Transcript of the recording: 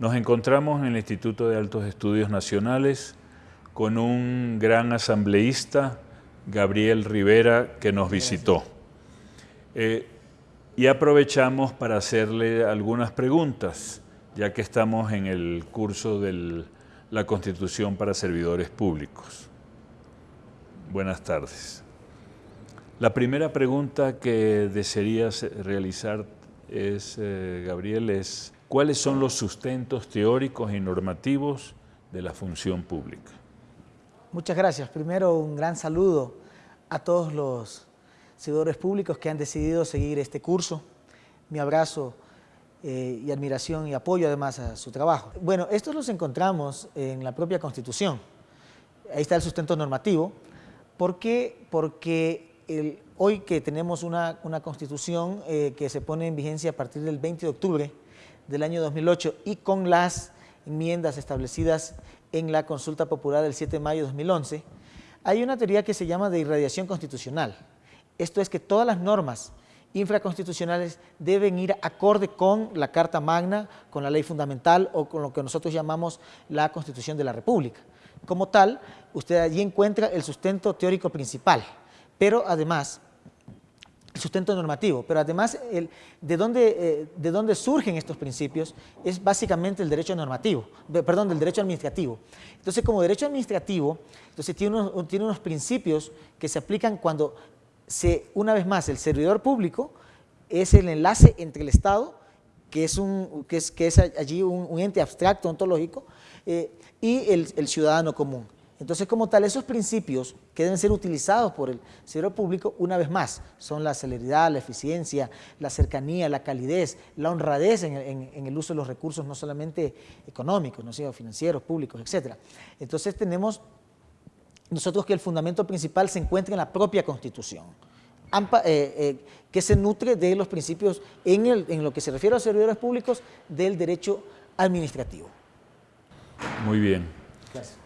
Nos encontramos en el Instituto de Altos Estudios Nacionales con un gran asambleísta, Gabriel Rivera, que nos visitó. Eh, y aprovechamos para hacerle algunas preguntas, ya que estamos en el curso de la Constitución para Servidores Públicos. Buenas tardes. La primera pregunta que desearías realizar es, eh, Gabriel, es cuáles son los sustentos teóricos y normativos de la función pública. Muchas gracias. Primero, un gran saludo a todos los servidores públicos que han decidido seguir este curso. Mi abrazo eh, y admiración y apoyo además a su trabajo. Bueno, estos los encontramos en la propia Constitución. Ahí está el sustento normativo. ¿Por qué? Porque hoy que tenemos una, Constitución eh, que se pone en vigencia a partir del 20 de octubre del año 2008 y con las enmiendas establecidas en la consulta popular del 7 de mayo de 2011, hay una teoría que se llama de irradiación constitucional. Esto es que todas las normas infraconstitucionales deben ir acorde con la Carta Magna, con la ley fundamental o con lo que nosotros llamamos la Constitución de la República. Como tal, usted allí encuentra el sustento teórico principal, pero además sustento normativo, pero además el, de, dónde, eh, de dónde surgen estos principios es básicamente el derecho normativo, perdón, del derecho administrativo. Entonces, como derecho administrativo, entonces tiene unos, tiene unos principios que se aplican cuando se, una vez más, el servidor público es el enlace entre el Estado, que es, un, que es, que es allí un, ente abstracto, ontológico, eh, y el, el ciudadano común. Entonces, como tal, esos principios que deben ser utilizados por el servidor público, una vez más, son la celeridad, la eficiencia, la cercanía, la calidez, la honradez en, el uso de los recursos, no solamente económicos, no sino financieros, públicos, etc. Entonces, tenemos nosotros que el fundamento principal se encuentra en la propia Constitución, eh, eh, que se nutre de los principios en, en lo que se refiere a los servidores públicos del derecho administrativo. Muy bien. Gracias.